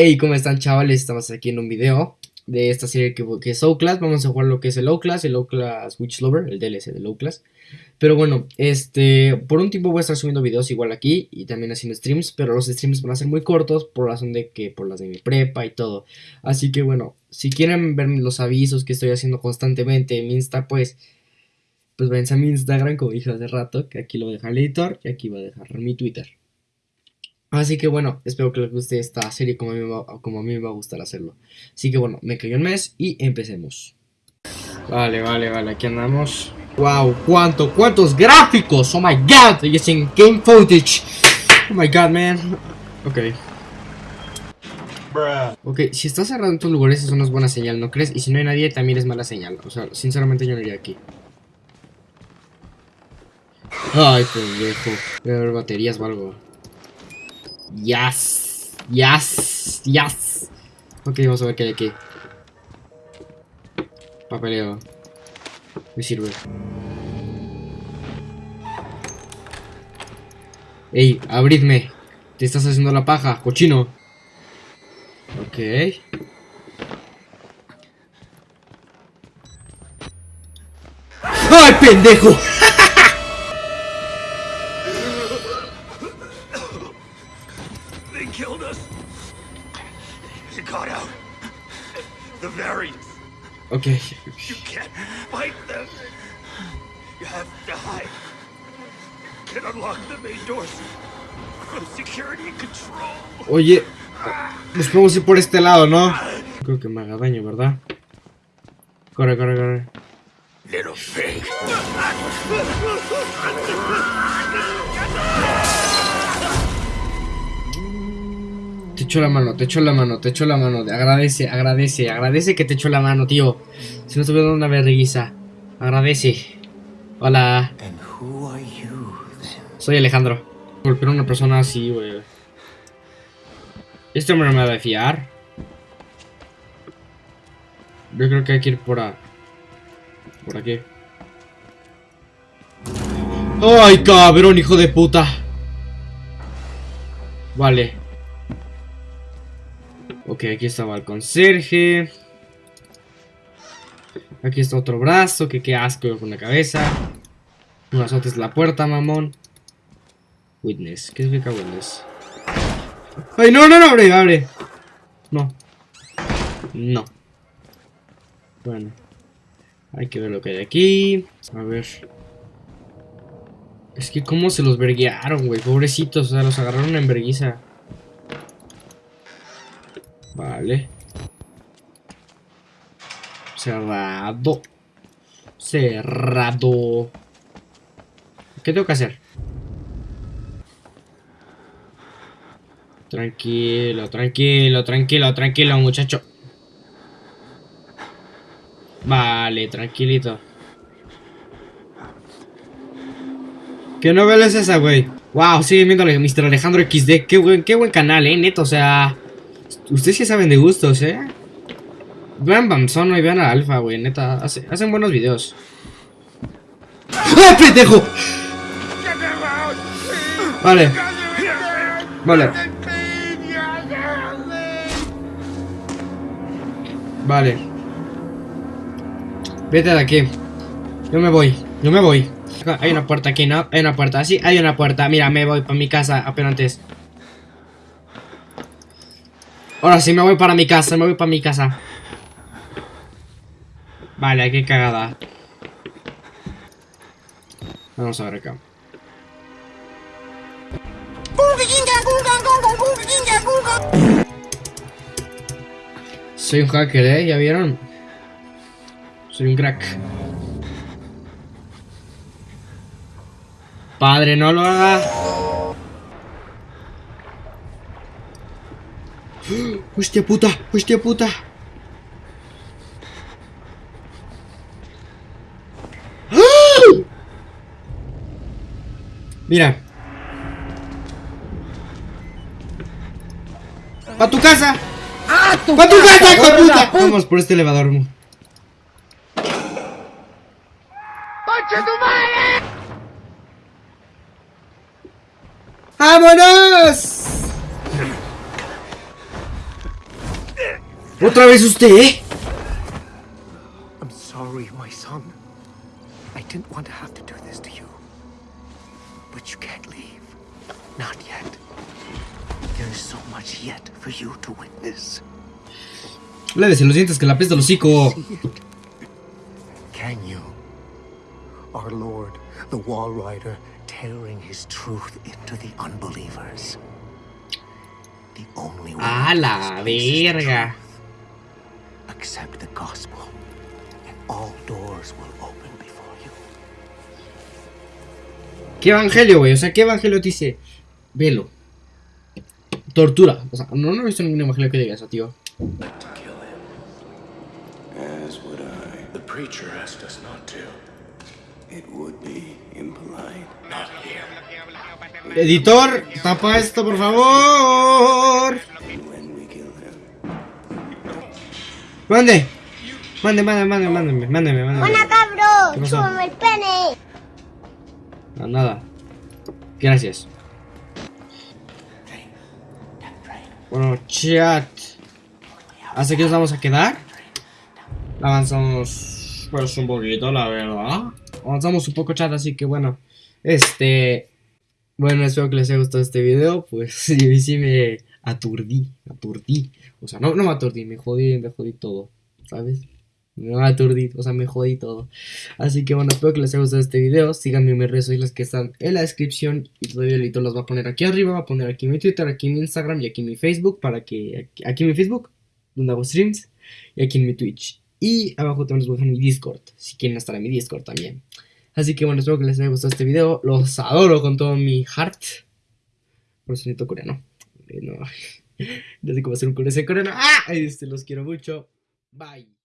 Hey, ¿cómo están chavales? Estamos aquí en un video de esta serie que, que es Outlast. Vamos a jugar lo que es el Outlast, el Outlast Witch Lover, el DLC del Outlast. Pero bueno, este, por un tiempo voy a estar subiendo videos igual aquí y también haciendo streams, pero los streams van a ser muy cortos por razón de que por las de mi prepa y todo. Así que bueno, si quieren ver los avisos que estoy haciendo constantemente en mi Insta, pues pues váyanse a mi Instagram como dije hace rato, que aquí lo voy a dejar el editor y aquí voy a dejar mi Twitter. Así que bueno, espero que les guste esta serie como a mí me va, como a, mí me va a gustar hacerlo. Así que bueno, me cayó un mes y empecemos. Vale, vale, vale, aquí andamos. Wow, cuánto, cuántos gráficos. Oh my god, y en game footage. Oh my god, man. Ok. Ok, si estás cerrado en tus lugares eso no es buena señal, ¿no crees? Y si no hay nadie también es mala señal. O sea, sinceramente yo no iría aquí. Ay, pendejo. Voy a ver baterías o algo. Yes. Yes. Yes. Ok, vamos a ver qué hay aquí. Papeleo. Me sirve. Ey, abridme. Te estás haciendo la paja, cochino. Ok. ¡Ay, pendejo! Okay. You can't fight them. You have to hide. Can unlock the main doors. No security control. Oye, nos podemos ir por este lado, ¿no? Creo que me haga daño, ¿verdad? Corre, corre, corre. Little pig. echo la mano, te echo la mano, te echo la mano. Agradece, agradece, agradece que te echo la mano, tío. Si no te dando una vergüenza. Agradece. Hola. Soy Alejandro. Golpear a una persona así, güey. Este hombre no me va a fiar. Yo creo que hay que ir por a... Por aquí. ¡Ay, cabrón, hijo de puta! Vale. Ok, aquí estaba el conserje. Aquí está otro brazo, que qué asco con la cabeza. No azotes la puerta, mamón. Witness, ¿qué significa witness? ¡Ay, no, no, no, abre, abre! No. No. Bueno. Hay que ver lo que hay aquí. A ver. Es que cómo se los verguearon, güey. Pobrecitos, o sea, los agarraron en verguiza. Vale. Cerrado. Cerrado. ¿Qué tengo que hacer? Tranquilo, tranquilo, tranquilo, tranquilo, muchacho. Vale, tranquilito. ¿Qué novela es esa, güey? Wow, sigue viendo Mr. Alejandro XD. Qué buen, qué buen canal, eh, neto. O sea, Ustedes sí saben de gustos, ¿eh? Vean Bamson y vean a Alfa, güey, neta. hacen buenos videos. ¡Ah, pendejo! Vale. Vale. Vale. Vete de aquí. Yo me voy. Yo me voy. Hay una puerta aquí, ¿no? Hay una puerta. Sí, hay una puerta. Mira, me voy para mi casa apenas antes. Ahora sí me voy para mi casa, me voy para mi casa. Vale, qué cagada. Vamos a ver acá. Soy un hacker, ¿eh? ¿Ya vieron? Soy un crack. Padre, no lo haga. Hostia puta, hostia puta. Mira. ¡A tu casa! ¡A tu, ¡A tu casa, hijo puta! Vamos por este elevador. tu madre! ¡Vámonos! ¿Otra vez usted? I'm sorry, my son. I didn't want to have to do this to you. But you can't leave. Not yet. There is so much yet for you to witness. Lávese los dientes que la pesta el hocico. Can you? Our Lord, the Wall Rider, tearing his truth into the unbelievers. The only way A to la verga. Accept the gospel, and all doors will open before you. ¿Qué evangelio, güey? O sea, ¿qué evangelio te dice? Velo. Tortura. O sea, no, no he visto ningún evangelio que diga eso, tío. to kill him. As would I. The preacher asked us not to. It would be impolite. Not here. Editor, tapa esto, por favor. Mande. Mande, mande, mande, mándeme, mándeme, mándeme. ¡Hola. ¡Súbame el pene! No, nada. Gracias. Bueno, chat. ¿Hasta aquí nos vamos a quedar? Avanzamos pues un poquito, la verdad. Avanzamos un poco, chat, así que bueno. Este... Bueno, espero que les haya gustado este video. Pues sí, sí me aturdí, aturdí. O sea, no, no me aturdí, me jodí, me jodí todo, ¿sabes? Me aturdí, o sea, me jodí todo. Así que bueno, espero que les haya gustado este video. Síganme en mis redes sociales que están en la descripción. Y todavía el editor va a poner aquí arriba. Va a poner aquí mi Twitter, aquí mi Instagram y aquí mi Facebook. Para que. Aquí, aquí mi Facebook, donde hago streams. Y aquí en mi Twitch. Y abajo también les voy a dejar mi Discord. Si quieren estar en mi Discord también. Así que bueno, espero que les haya gustado este video. Los adoro con todo mi heart. Por necesito coreano. No, no sé cómo hacer un coreano. ¡Ah! Este, los quiero mucho. Bye.